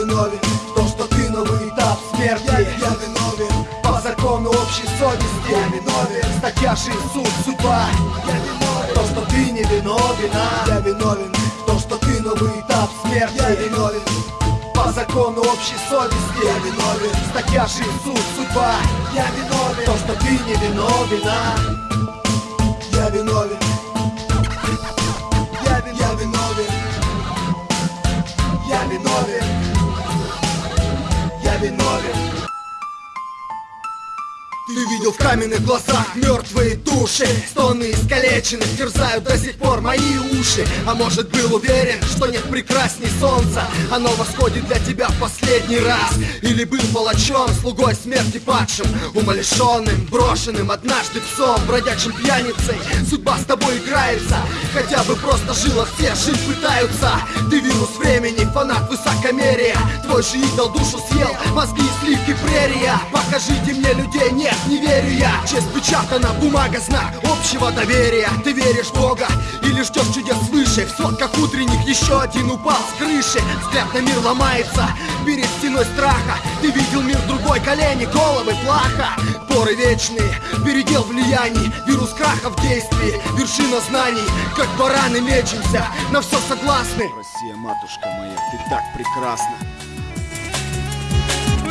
виновен. То, что ты новый этап смерти. Я, я виновен. По закону общей совести. Я виновен. Статья 6 суд судьба. Я виновен. То, что ты не виновен. А? Я виновен. То, что ты новый этап смерти. Я виновен. По закону общей совести. Я виновен. Статья 6 суд судьба. Я виновен. То, что ты не виновен а? Я виновен видел в каменных глазах мертвые души. Стоны искалеченных терзают до сих пор мои уши. А может был уверен, что нет прекрасней солнца? Оно восходит для тебя в последний раз. Или был палачом, слугой смерти падшим Умалишенным, брошенным однажды псом Бродячим пьяницей, судьба с тобой играется Хотя бы просто жила все, жить пытаются. Ты вирус времени, фанат высокомерия. Твой же идол душу съел, мозги и сливки прерия. Покажите мне людей, нет, не верю я Честь печатана, бумага, знак общего доверия. Ты веришь в Бога или ждешь чудес свыше В сотках утренних еще один упал с крыши. Взгляд на мир ломается перед стеной страха. Ты видел мир другой, колени, головы, плаха. Поры вечные, передел влияний Вирус краха в действии, вершина знаний Как бараны мечемся, на все согласны. Россия, матушка моя, ты так прекрасна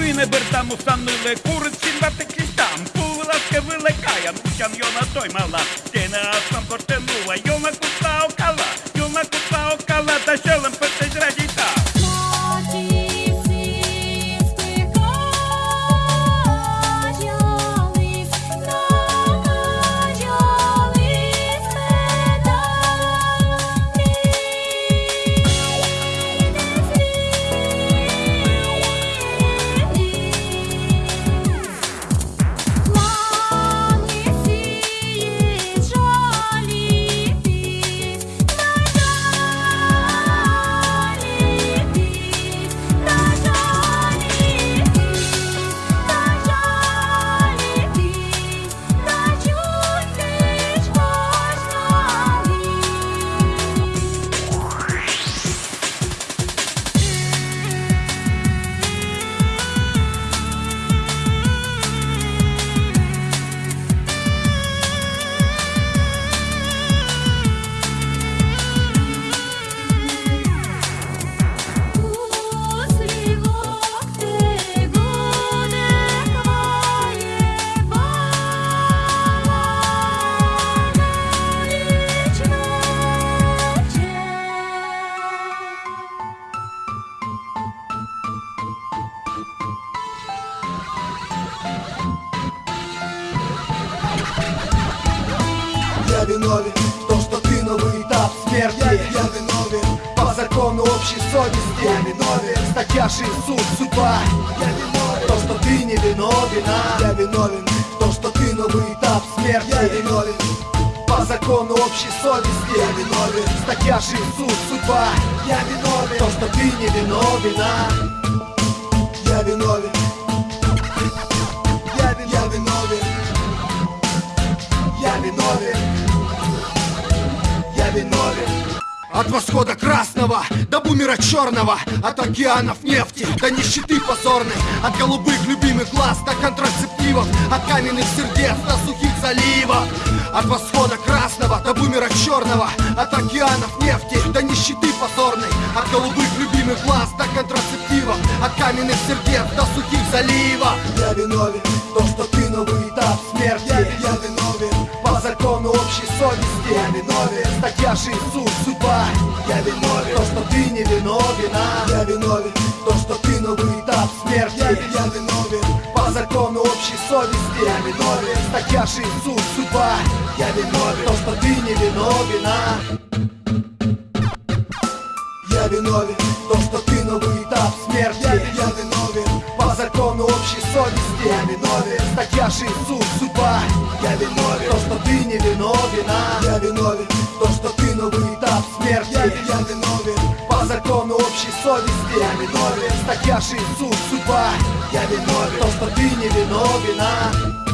Ви не бердамустанили куриці на текістам Пуласка виликає, нучам йона той мала Стіна асам портенуа, йона куста окала Йона куста окала, та щелем петесь радіта Виновен То, что ты новый этап смерти. Я, я виновен По закону общей совести. Я виновен. Статья 6 суд судьба Я виновен. То, что ты не виновен а? Я виновен То, что ты новый этап смерти. Я виновен по закону общей совести. Я виновен. Статья 6 суд судьба Я виновен. То, что ты не виновен а? Я виновен от восхода красного до бумера черного От океанов нефти до нищеты позорной От голубых любимых глаз до контрацептивов От каменных сердец до сухих заливов. От восхода красного до бумера черного От океанов нефти до нищеты позорной От голубых любимых глаз до контрацептивов От каменных сердец до сухих заливов Я виновен, статья 6 суд судьба. Я виновен, то, что ты не виновен а? Я виновен, то, что ты новый этап смерти. Я, я виновен, по закону общей совести. Я виновен, статья 6 суд судьба. Я виновен, то, что ты не виновен а? Я виновен, то, что ты новый этап смерти. Я, я виновен, общей совести. Я виновен, статья 6 суд судьба Я виновен, то, что ты не виновен а? Я виновен, то, что ты новый этап смерти Я, я виновен, по закону общей совести. Я виновен, статья 6 суд судьба Я виновен, то, что ты не виновен а?